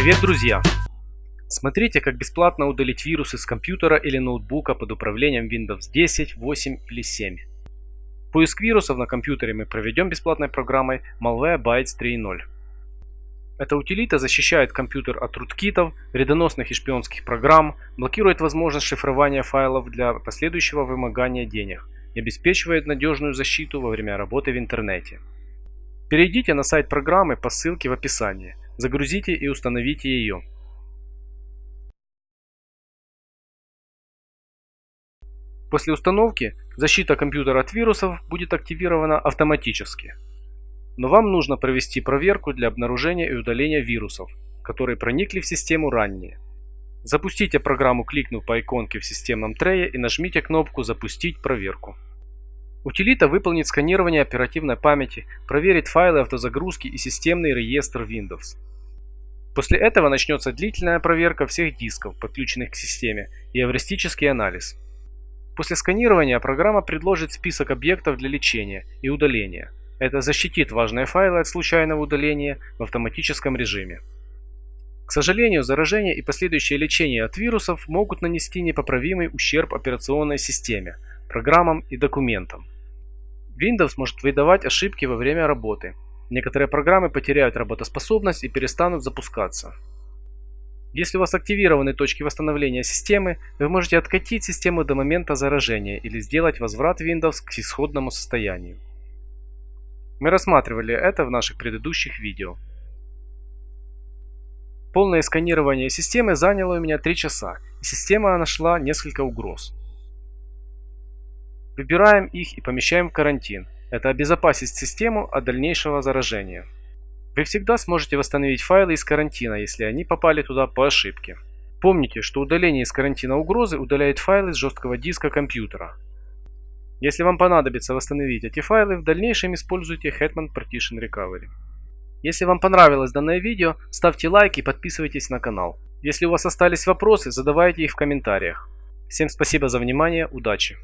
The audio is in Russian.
Привет, друзья! Смотрите, как бесплатно удалить вирусы с компьютера или ноутбука под управлением Windows 10, 8 или 7. Поиск вирусов на компьютере мы проведем бесплатной программой Malwarebytes 3.0. Эта утилита защищает компьютер от руткитов, вредоносных и шпионских программ, блокирует возможность шифрования файлов для последующего вымогания денег и обеспечивает надежную защиту во время работы в интернете. Перейдите на сайт программы по ссылке в описании, загрузите и установите ее. После установки защита компьютера от вирусов будет активирована автоматически. Но вам нужно провести проверку для обнаружения и удаления вирусов, которые проникли в систему ранее. Запустите программу, кликнув по иконке в системном трее и нажмите кнопку «Запустить проверку». Утилита выполнит сканирование оперативной памяти, проверит файлы автозагрузки и системный реестр Windows. После этого начнется длительная проверка всех дисков, подключенных к системе, и эвристический анализ. После сканирования программа предложит список объектов для лечения и удаления. Это защитит важные файлы от случайного удаления в автоматическом режиме. К сожалению, заражение и последующее лечение от вирусов могут нанести непоправимый ущерб операционной системе, программам и документам. Windows может выдавать ошибки во время работы. Некоторые программы потеряют работоспособность и перестанут запускаться. Если у вас активированы точки восстановления системы, вы можете откатить систему до момента заражения или сделать возврат Windows к исходному состоянию. Мы рассматривали это в наших предыдущих видео. Полное сканирование системы заняло у меня 3 часа, и система нашла несколько угроз. Выбираем их и помещаем в карантин. Это обезопасит систему от дальнейшего заражения. Вы всегда сможете восстановить файлы из карантина, если они попали туда по ошибке. Помните, что удаление из карантина угрозы удаляет файлы с жесткого диска компьютера. Если вам понадобится восстановить эти файлы, в дальнейшем используйте Hetman Partition Recovery. Если вам понравилось данное видео, ставьте лайк и подписывайтесь на канал. Если у вас остались вопросы, задавайте их в комментариях. Всем спасибо за внимание, удачи!